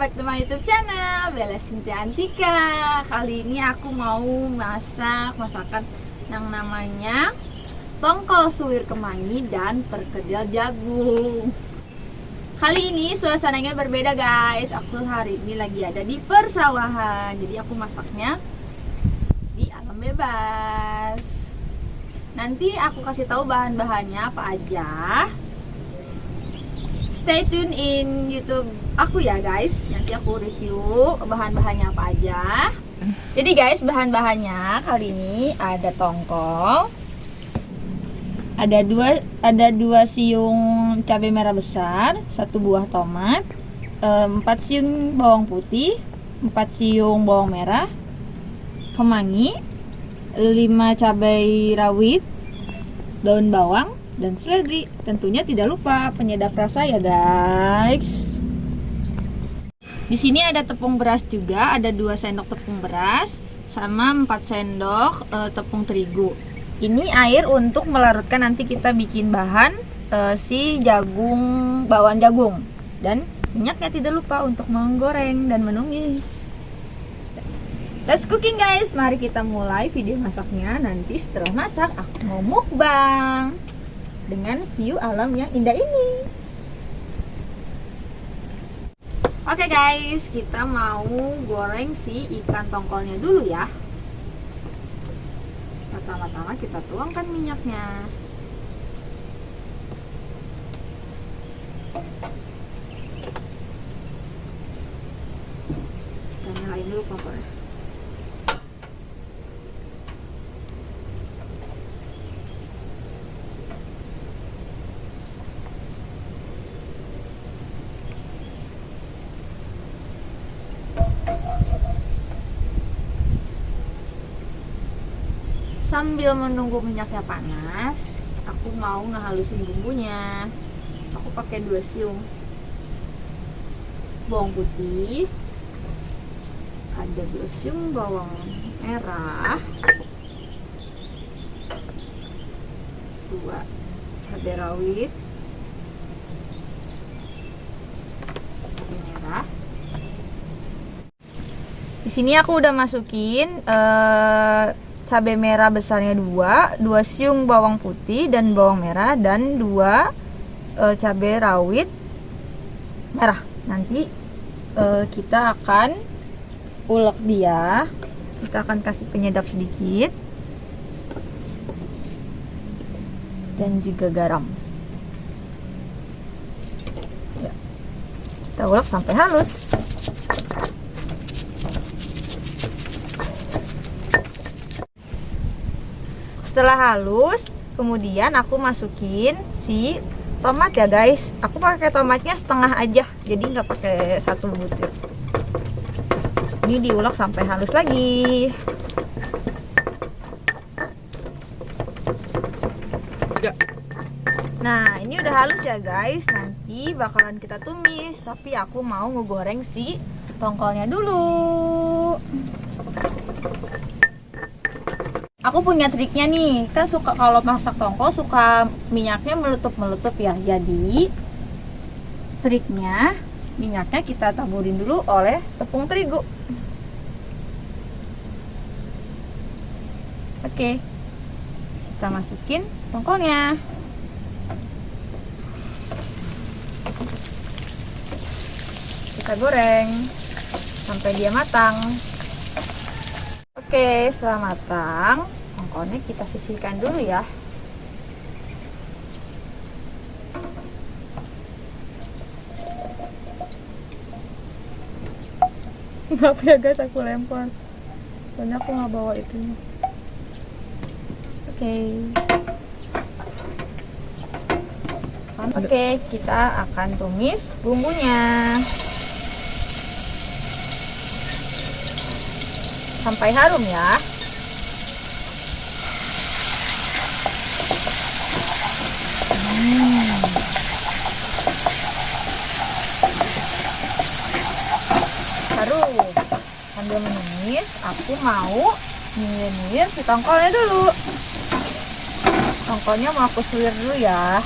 back to my youtube channel Bella Cynthia Antika. Kali ini aku mau masak masakan yang namanya Tongkol suwir kemangi dan perkedel jagung. Kali ini suasananya berbeda guys. Aku hari ini lagi ada di persawahan. Jadi aku masaknya di alam bebas. Nanti aku kasih tahu bahan-bahannya apa aja stay tune in YouTube aku ya guys. Nanti aku review bahan-bahannya apa aja. Jadi guys, bahan-bahannya kali ini ada tongkol, ada dua ada dua siung cabai merah besar, satu buah tomat, empat siung bawang putih, empat siung bawang merah, kemangi, lima cabai rawit, daun bawang, dan seledri. Tentunya tidak lupa penyedap rasa ya guys. Di sini ada tepung beras juga, ada 2 sendok tepung beras sama 4 sendok e, tepung terigu. Ini air untuk melarutkan nanti kita bikin bahan e, si jagung bawang jagung dan minyaknya tidak lupa untuk menggoreng dan menumis. Let's cooking guys, mari kita mulai video masaknya. Nanti setelah masak aku mau mukbang dengan view alam yang indah ini. Oke okay guys, kita mau goreng si ikan tongkolnya dulu ya. Pertama-tama kita tuangkan minyaknya. Kita nyalain dulu kompornya sambil menunggu minyaknya panas aku mau ngehalusin bumbunya. Aku pakai dua siung. Bawang putih. Ada dua siung bawang merah. Dua cabai rawit. Merah. Di sini aku udah masukin uh, cabai merah besarnya dua, dua siung bawang putih dan bawang merah dan dua e, cabai rawit merah. Nanti e, kita akan ulek dia. Kita akan kasih penyedap sedikit dan juga garam. Ya. Kita ulek sampai halus. Setelah halus kemudian aku masukin si tomat ya guys. Aku pakai tomatnya setengah aja jadi nggak pakai satu butir. Ini diulek sampai halus lagi. Ya. nah ini udah halus ya guys. Nanti bakalan kita tumis tapi aku mau ngegoreng si tongkolnya dulu aku punya triknya nih. Kan suka kalau masak tongkol suka minyaknya meletup-meletup ya. Jadi triknya minyaknya kita taburin dulu oleh tepung terigu. Oke. Kita masukin tongkolnya. Kita goreng sampai dia matang oke setelah matang mangkoknya kita sisihkan dulu ya. Maaf ya guys aku lempar. Soalnya aku nggak bawa itu oke. Okay. oke okay, kita akan tumis bumbunya sampai harum ya. Sambil menumis aku mau nyinir si tongkolnya dulu. Tongkolnya mau aku suwir dulu ya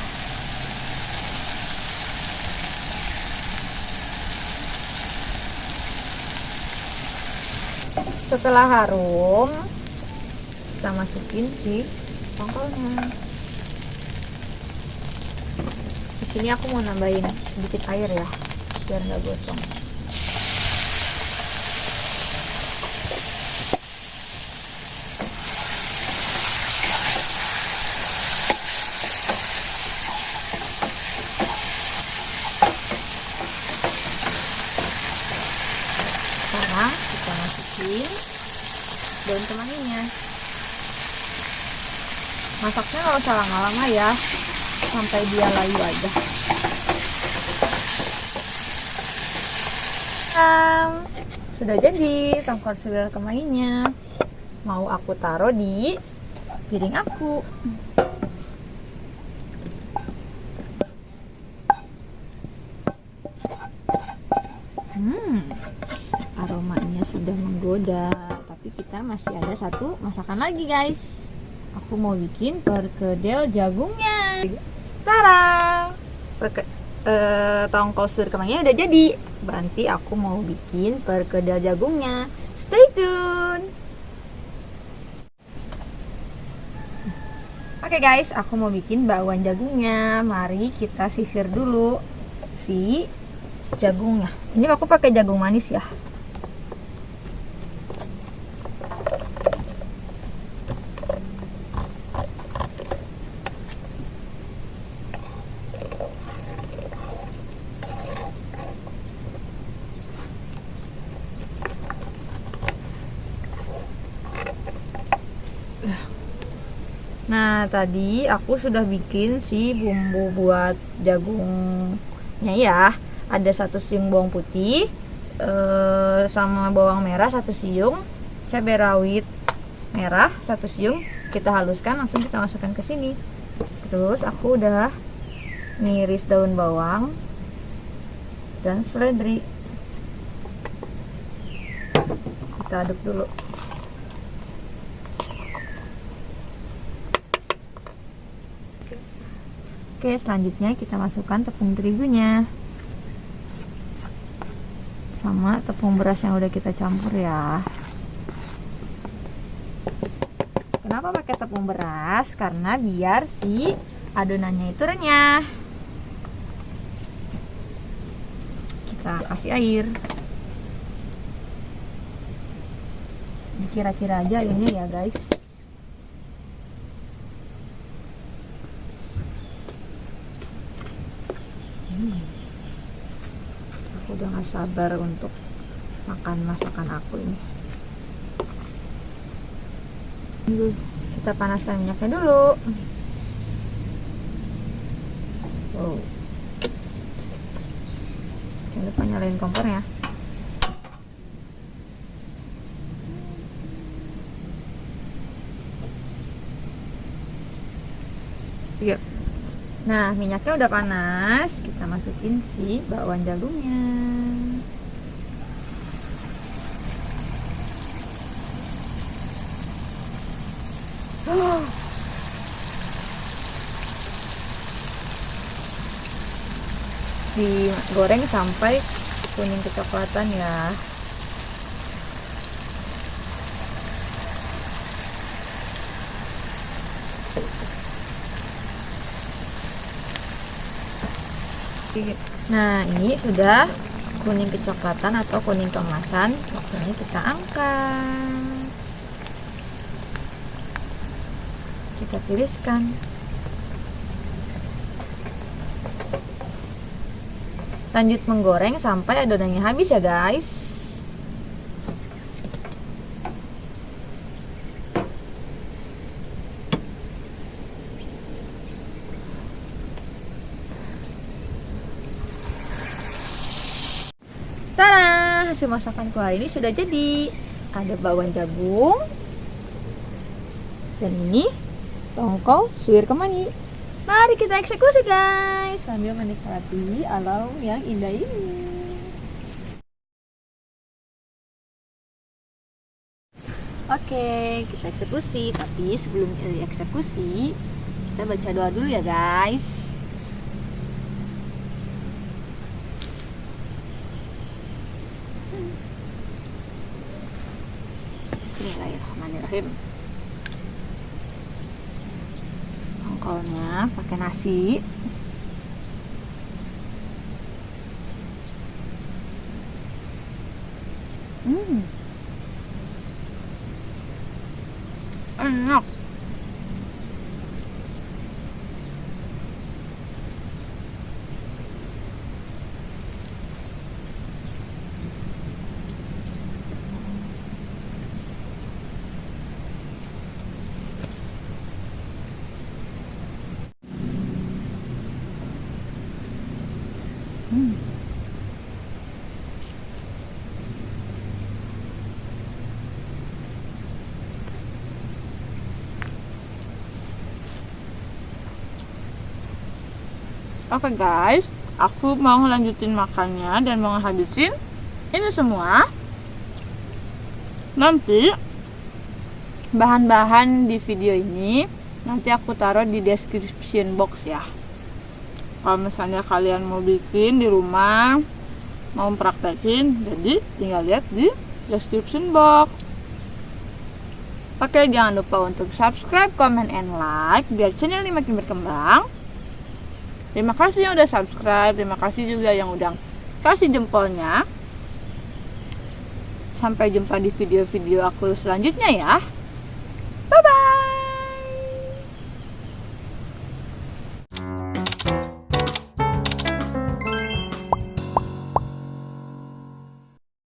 setelah harum kita masukin si tongkolnya. Di sini aku mau nambahin sedikit air ya biar nggak gosong sekarang kita masukin daun kemanginya masaknya nggak usah lama-lama ya. Sampai dia layu aja. Um, sudah jadi tongkol suwir kemanginya mau aku taruh di piring aku. Hmm. Aromanya sudah menggoda kita masih ada satu masakan lagi guys aku mau bikin perkedel jagungnya Tara Perke, eh, tongkol sur kemangnya udah jadi nanti aku mau bikin perkedel jagungnya stay tune Oke guys, aku mau bikin bakwan jagungnya. Mari kita sisir dulu si jagungnya. Ini aku pakai jagung manis ya. Nah, tadi aku sudah bikin si bumbu buat jagungnya ya. Ada satu siung bawang putih eh, sama bawang merah satu siung, cabai rawit merah satu siung. Kita haluskan langsung kita masukkan ke sini. Terus aku udah ngiris daun bawang dan seledri. Kita aduk dulu. Oke, selanjutnya kita masukkan tepung terigunya sama tepung beras yang udah kita campur ya. Kenapa pakai tepung beras? Karena biar si adonannya itu renyah. Kita kasih air. Kira-kira aja ini ya guys. aku udah gak sabar untuk makan masakan aku ini. Kita panaskan minyaknya dulu. Wow. Jangan lupa nyalain kompornya Yuk. Nah, minyaknya udah panas, kita masukin si bakwan jagungnya. Digoreng sampai kuning kecoklatan ya. Nah, ini sudah kuning kecoklatan atau kuning keemasan. Waktunya kita angkat. Kita tiriskan. Lanjut menggoreng sampai adonannya habis ya, guys. Tara, hasil masakanku hari ini sudah jadi. Ada bawang jagung. Dan ini tongkol suwir kemangi. Mari kita eksekusi guys sambil menikmati alam yang indah ini. Oke, kita eksekusi. Tapi sebelum eksekusi, kita baca doa dulu ya guys. Bismillahirrahmanirrahim. Tongkolnya pakai nasi. Hmm. Enak. Hmm. Oke guys, aku mau lanjutin makannya dan mau habisin ini semua. Nanti bahan-bahan di video ini nanti aku taruh di description box ya. Kalau misalnya kalian mau bikin di rumah, mau praktekin, jadi tinggal lihat di description box. Oke, jangan lupa untuk subscribe, comment, and like biar channel ini makin berkembang. Terima kasih yang udah subscribe, terima kasih juga yang udah kasih jempolnya. Sampai jumpa di video-video aku selanjutnya ya.